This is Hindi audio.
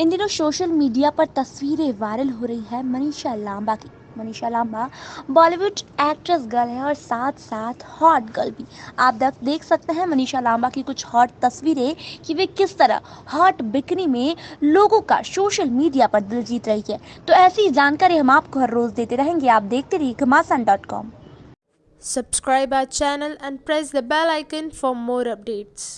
इन दिनों सोशल मीडिया पर तस्वीरें वायरल हो रही है। मनीषा लांबा की, मनीषा लांबा, बॉलीवुड एक्ट्रेस गर्ल है और साथ साथ हॉट गर्ल भी। आप देख सकते हैं मनीषा लांबा की कुछ हॉट तस्वीरें कि वे किस तरह हॉट बिकनी में लोगों का सोशल मीडिया पर दिल जीत रही है। तो ऐसी जानकारी हम आपको हर रोज देते रहेंगे। आप देखते रहिए Ghamasan dot com. Subscribe our channel and press the bell icon for more updates.